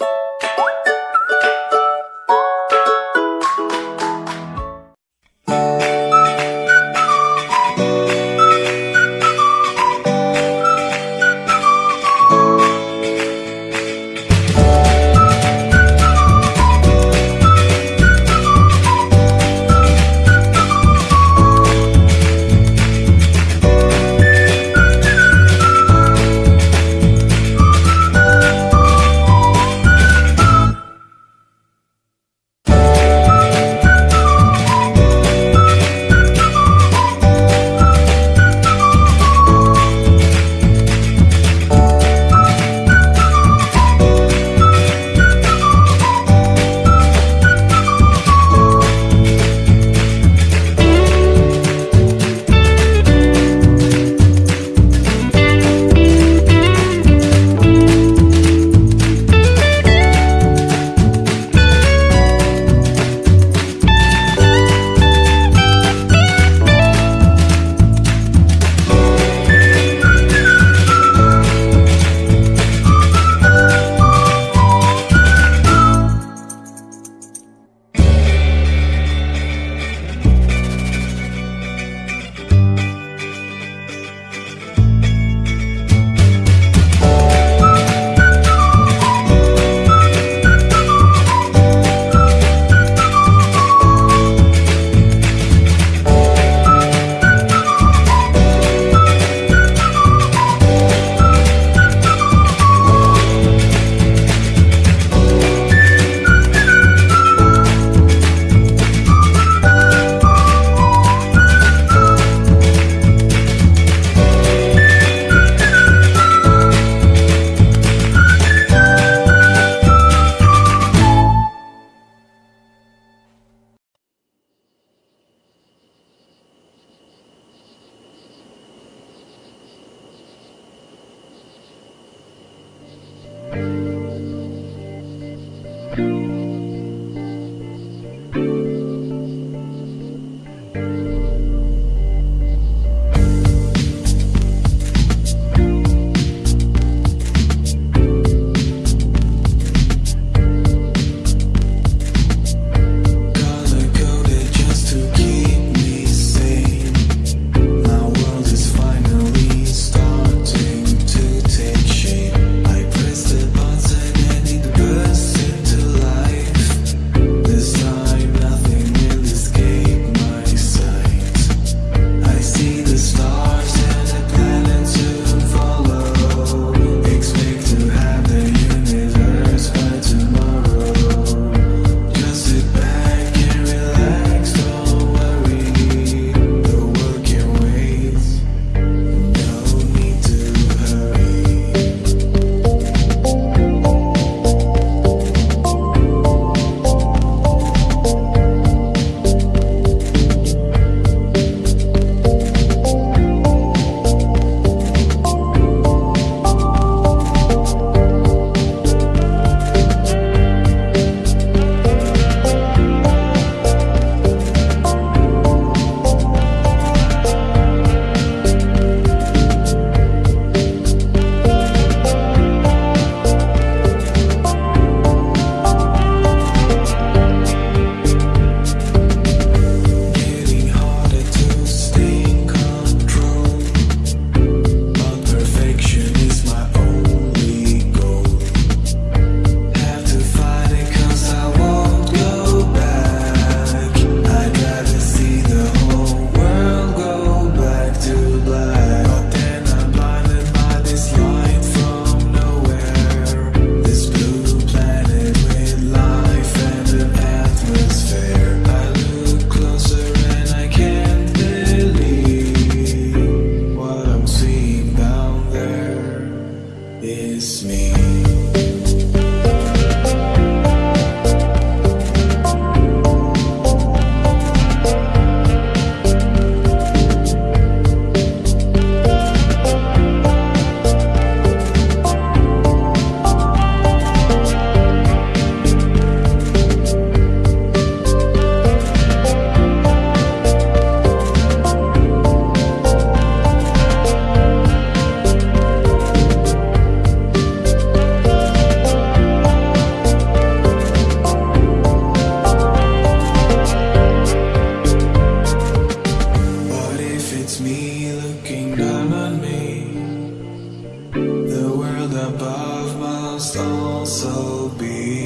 you Bye. It's me. above must also be